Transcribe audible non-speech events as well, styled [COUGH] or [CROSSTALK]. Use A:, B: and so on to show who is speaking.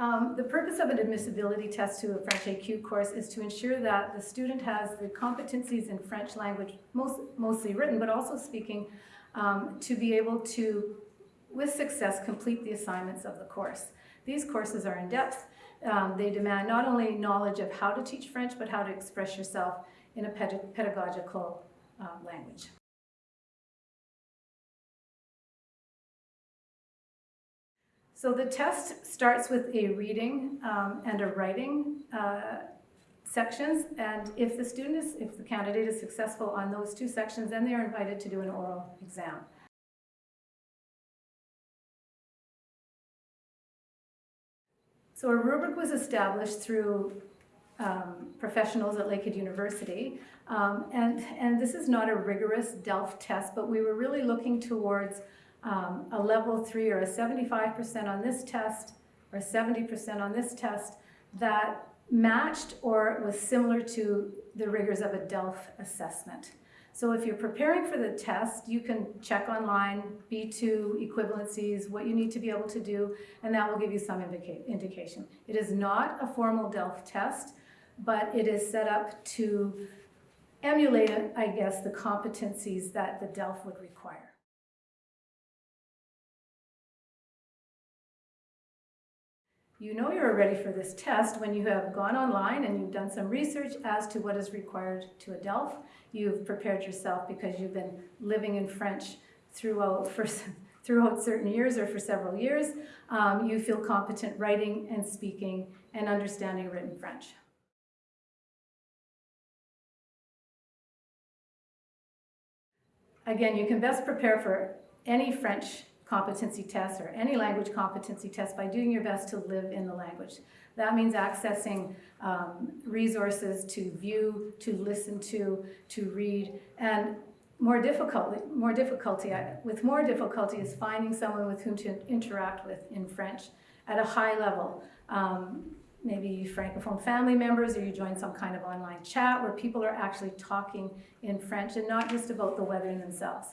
A: Um, the purpose of an admissibility test to a French AQ course is to ensure that the student has the competencies in French language, most, mostly written, but also speaking, um, to be able to, with success, complete the assignments of the course. These courses are in depth. Um, they demand not only knowledge of how to teach French, but how to express yourself in a ped- pedagogical uh, language. So the test starts with a reading um, and a writing uh, sections, and if the student is, if the candidate is successful on those two sections, then they are invited to do an oral exam. So a rubric was established through um, professionals at Lakehead University, um, and, and this is not a rigorous DELF test, but we were really looking towards um, a level three or a 75% on this test or 70% on this test that matched or was similar to the rigors of a DELF assessment. So if you're preparing for the test, you can check online, B2 equivalencies, what you need to be able to do, and that will give you some indica indication. It is not a formal DELF test, but it is set up to emulate, I guess, the competencies that the DELF would require. You know you're ready for this test when you have gone online and you've done some research as to what is required to a DELF. You've prepared yourself because you've been living in French throughout, for, [LAUGHS] throughout certain years or for several years. Um, you feel competent writing and speaking and understanding written French. Again, you can best prepare for any French competency tests or any language competency test by doing your best to live in the language. That means accessing um, resources to view, to listen to, to read, and more difficulty, more difficulty, with more difficulty is finding someone with whom to interact with in French at a high level. Um, maybe Francophone family members or you join some kind of online chat where people are actually talking in French and not just about the weather themselves.